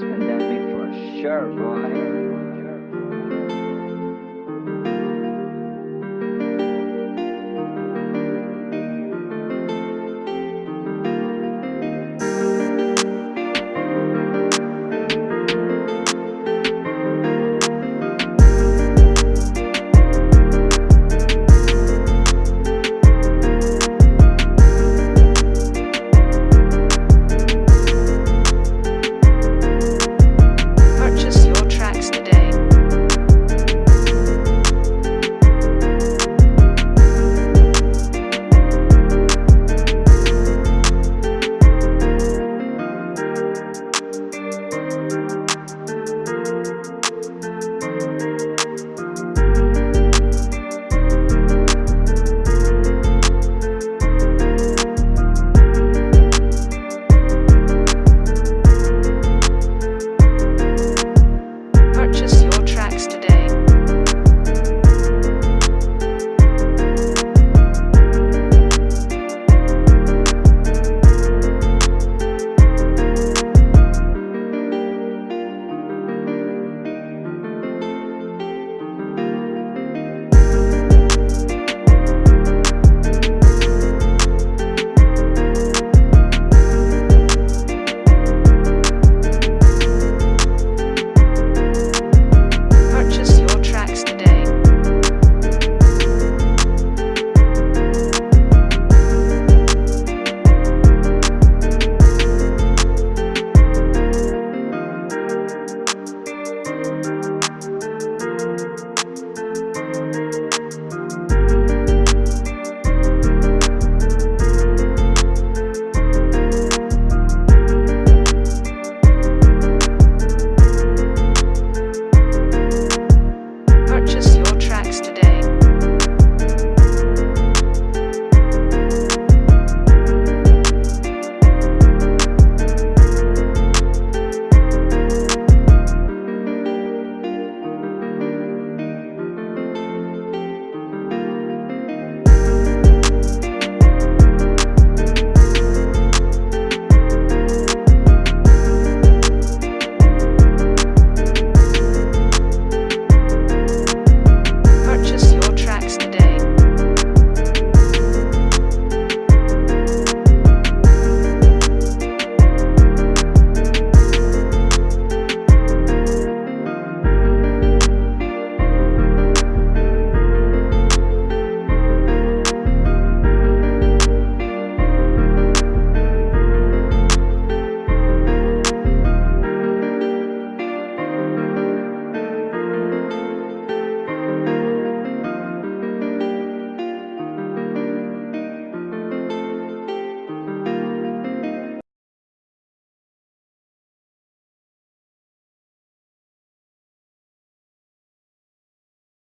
It's pandemic for sure, boy.